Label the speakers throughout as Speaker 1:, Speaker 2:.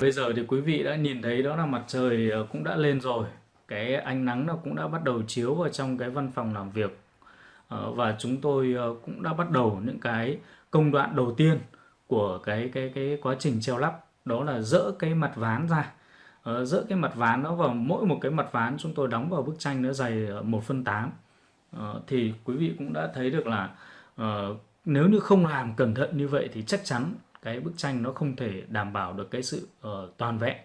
Speaker 1: Bây giờ thì quý vị đã nhìn thấy đó là mặt trời ờ, cũng đã lên rồi. Cái ánh nắng nó cũng đã bắt đầu chiếu vào trong cái văn phòng làm việc. Ờ, và chúng tôi ờ, cũng đã bắt đầu những cái công đoạn đầu tiên của cái cái cái quá trình treo lắp đó là dỡ cái mặt ván ra. Dỡ cái mặt ván nó vào mỗi một cái mặt ván chúng tôi đóng vào bức tranh nó dày 1 phân 8 thì quý vị cũng đã thấy được là nếu như không làm cẩn thận như vậy thì chắc chắn cái bức tranh nó không thể đảm bảo được cái sự uh, toàn vẹn.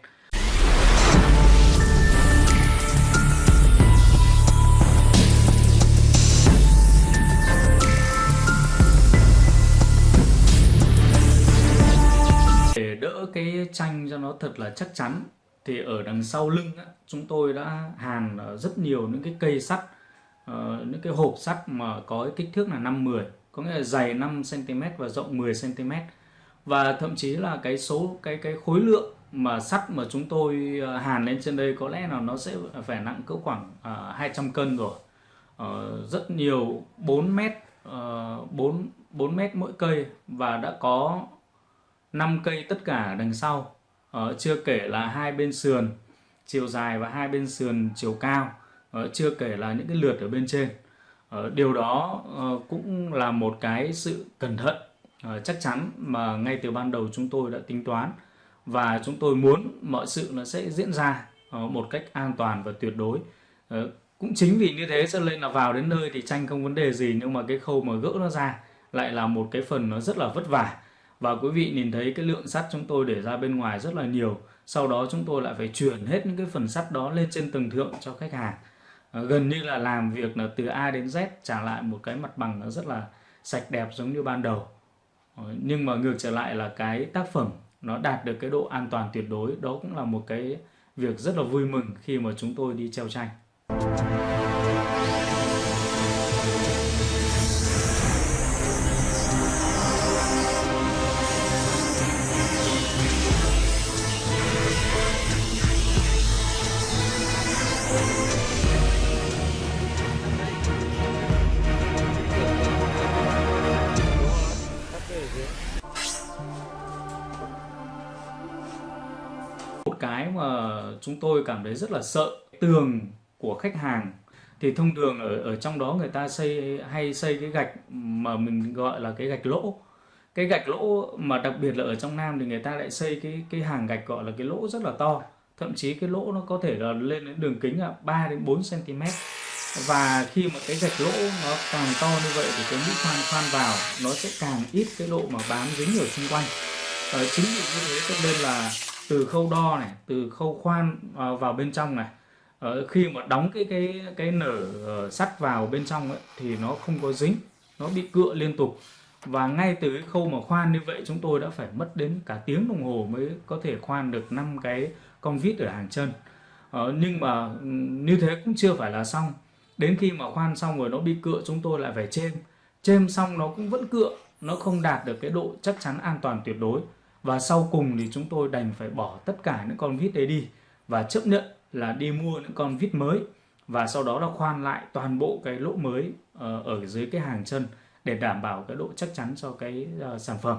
Speaker 1: Để đỡ cái tranh cho nó thật là chắc chắn thì ở đằng sau lưng á, chúng tôi đã hàn ờ, rất nhiều những cái cây sắt uh, những cái hộp sắt mà có cái kích thước là 5-10 có nghĩa là dày 5 cm và rộng 10 cm và thậm chí là cái số cái cái khối lượng mà sắt mà chúng tôi ờ, hàn lên trên đây có lẽ là nó sẽ phải nặng cỡ khoảng ờ, uh, 200 cân rồi. Uh, rất nhiều 4 mét uh, 4 4 mét mỗi cây và đã có 5 cây tất cả đằng sau. Uh, chưa kể là hai bên sườn chiều dài và hai bên sườn chiều cao. Uh, chưa kể là những cái lượt ở bên trên. Uh, điều đó uh, cũng là một cái sự cẩn thận. Ờ, chắc chắn mà ngay từ ban đầu chúng tôi đã tính toán và chúng tôi muốn mọi sự nó sẽ diễn ra ờ, một cách an toàn và tuyệt đối. Ờ, cũng chính vì như thế cho nên là vào đến nơi thì tranh không vấn đề gì, nhưng mà cái khâu mà gỡ nó ra lại là một cái phần nó rất là vất vả. Và quý vị nhìn thấy cái lượng sắt chúng tôi để ra bên ngoài rất là nhiều, sau đó chúng tôi lại phải chuyển hết những cái phần sắt đó lên trên tầng thượng cho khách hàng. Gần như là làm việc là từ A đến Z trả lại một cái mặt bằng nó rất là sạch đẹp giống như ban đầu. Ờ, nhưng mà ngược trở lại là cái tác phẩm nó đạt được cái độ an toàn tuyệt đối, đó cũng là một cái việc rất là vui mừng khi mà chúng tôi đi treo tranh. Cái mà chúng tôi cảm thấy rất là sợ tường của khách hàng. Thì thông thường ở ở trong đó người ta xây hay xây cái gạch mà mình gọi là cái gạch lỗ. Cái gạch lỗ mà đặc biệt là ở trong Nam thì người ta lại xây cái cái hàng gạch gọi là cái lỗ rất là to. Thậm chí cái lỗ nó có thể là lên đến đường kính là 3 đến 4 cm và khi mà cái gạch lỗ nó càng to như vậy thì cái mũi khoan khoan vào nó sẽ càng ít cái độ mà bám dính ở xung quanh. À, chính vì như thế cho nên là từ khâu đo này từ khâu khoan à, vào, bên trong này. Ờ, khi mà đóng cái cái cái nở ờ, sắt vào bên trong ấy, thì nó không có dính nó bị cựa liên tục. Và ngay từ cái khâu mà khoan như vậy chúng tôi đã phải mất đến cả tiếng đồng hồ mới có thể khoan được năm cái con vít ở hàng chân. Ờ, nhưng mà như thế cũng chưa phải là xong. Đến khi mà khoan xong rồi nó bị cựa chúng tôi lại phải chêm. Chêm xong nó cũng vẫn cựa nó không đạt được cái độ chắc chắn an toàn tuyệt đối và sau cùng thì chúng tôi đành phải bỏ tất cả những con vít đấy đi và chấp nhận là đi mua những con vít mới và sau đó là khoan lại toàn bộ cái lỗ mới ờ, ở dưới cái hàng chân để đảm bảo cái độ chắc chắn cho cái ờ, sản phẩm.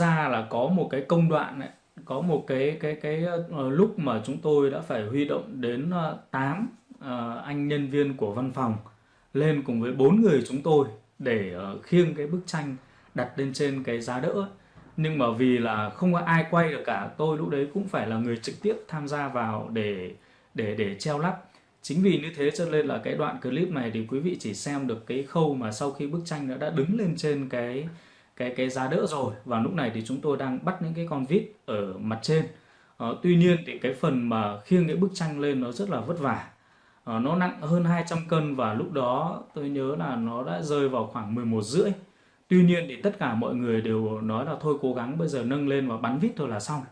Speaker 1: Ra là có một cái công đoạn ấy, có một cái cái cái uh, lúc mà chúng tôi đã phải huy động đến uh, 8 uh, anh nhân viên của văn phòng lên cùng với bốn người chúng tôi để uh, khiêng cái bức tranh đặt lên trên cái giá đỡ ấy. nhưng mà vì là không có ai quay được cả tôi lúc đấy cũng phải là người trực tiếp tham gia vào để để để treo lắp chính vì như thế cho nên là cái đoạn clip này thì quý vị chỉ xem được cái khâu mà sau khi bức tranh đã đã đứng lên trên cái cái cái giá đỡ rồi. Và lúc này thì chúng tôi đang bắt những cái con vít ở mặt trên. À, tuy nhiên thì cái phần mà khiêng cái bức tranh lên nó rất là vất vả. À, nó nặng hơn 200 cân và lúc đó tôi nhớ là nó đã rơi vào khoảng 11 rưỡi. Tuy nhiên thì tất cả mọi người đều nói là thôi cố gắng bây giờ nâng lên và bắn vít thôi là xong.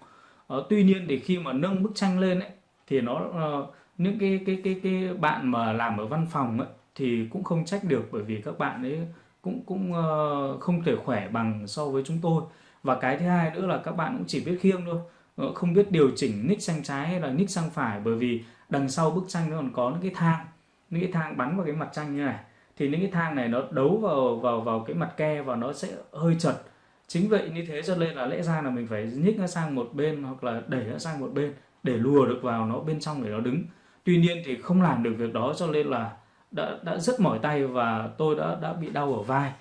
Speaker 1: À, tuy nhiên thì khi mà nâng bức tranh lên ấy thì nó uh, những cái cái cái cái bạn mà làm ở văn phòng ấy thì cũng không trách được bởi vì các bạn ấy cũng cũng uh, không thể khỏe bằng so với chúng tôi. Và cái thứ hai nữa là các bạn cũng chỉ biết khiêng thôi. Ờ, không biết điều chỉnh nick sang trái hay là nick sang phải bởi vì đằng sau bức tranh nó còn có những cái thang những cái thang bắn vào cái mặt tranh như này. Thì những cái thang này nó đấu vào vào vào cái mặt ke và nó sẽ hơi chật. Chính vậy như thế cho nên là lẽ ra là mình phải nhích nó sang một bên hoặc là đẩy nó sang một bên để lùa được vào nó bên trong để nó đứng. Tuy nhiên thì không làm được việc đó cho nên là đã đã rất mỏi tay và tôi đã đã bị đau ở vai.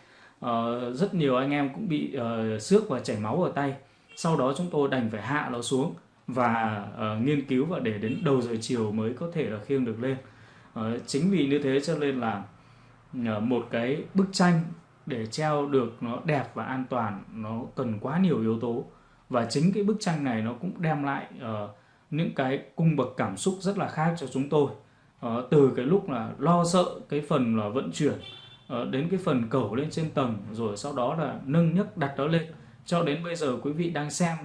Speaker 1: Uh, rất nhiều anh em cũng bị uh, xước và chảy máu ở tay. Sau đó chúng tôi đành phải hạ nó xuống và uh, nghiên cứu và để đến đầu giờ chiều mới có thể là khiêng được lên. Uh, chính vì như thế cho nên là uh, một cái bức tranh để treo được nó đẹp và an toàn nó cần quá nhiều yếu tố. Và chính cái bức tranh này nó cũng đem lại uh, những cái cung bậc cảm xúc rất là khác cho chúng tôi. uh, Ờ, từ cái lúc là lo sợ cái phần là vận chuyển ờ, đến cái phần cẩu lên trên tầng rồi sau đó là nâng nhấc đặt nó lên. Cho đến bây giờ quý vị đang xem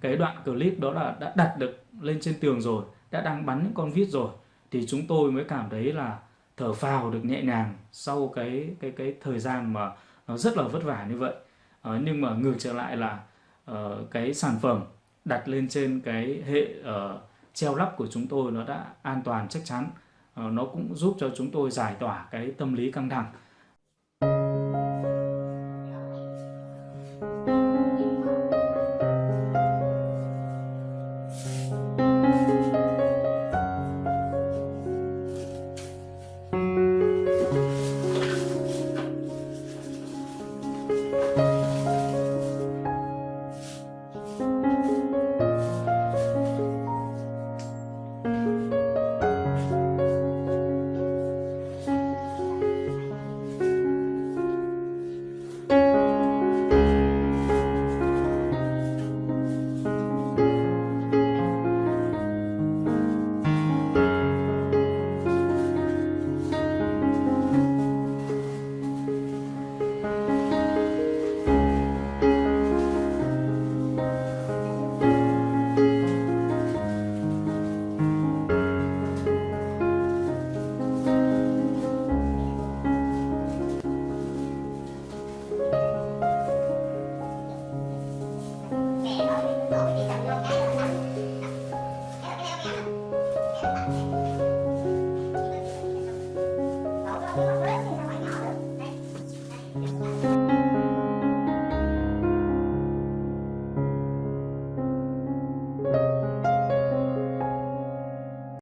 Speaker 1: cái đoạn clip đó là đã đặt được lên trên tường rồi đã đang bắn những con vít rồi thì chúng tôi mới cảm thấy là thở phào được nhẹ nhàng sau cái cái cái thời gian mà nó rất là vất vả như vậy. À, nhưng mà ngược trở lại là uh, cái sản phẩm đặt lên trên cái hệ uh, treo lắp của chúng tôi nó đã an toàn chắc chắn. Ờ, nó cũng giúp cho chúng tôi giải tỏa cái tâm lý căng thẳng.